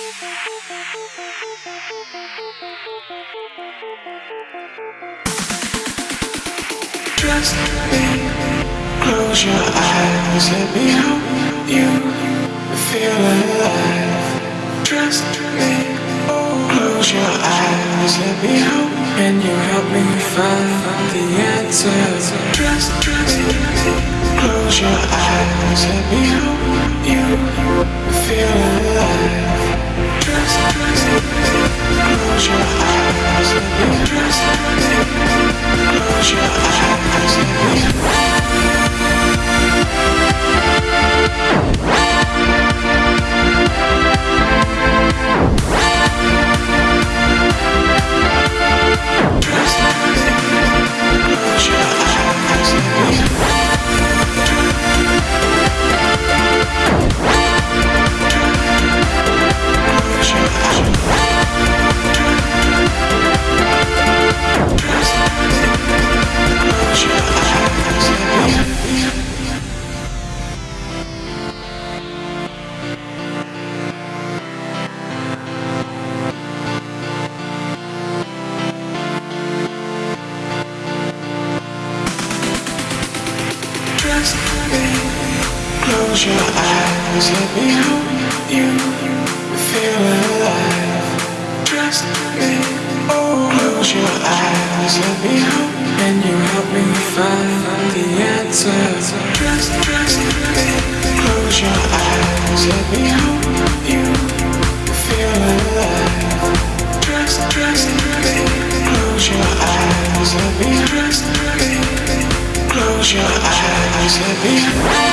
Trust me, close your eyes, let me help you feel alive. Trust me, close your eyes, let me help, and you help me find the answers. Trust me, close your eyes, let me help Trust me, close your eyes, let me help you feel alive. Trust me, close your eyes, let me help, and you help me find the answers. Trust, me, close your eyes, let me help you feel alive. Trust me, close your eyes, let me trust me. Close your eyes, let me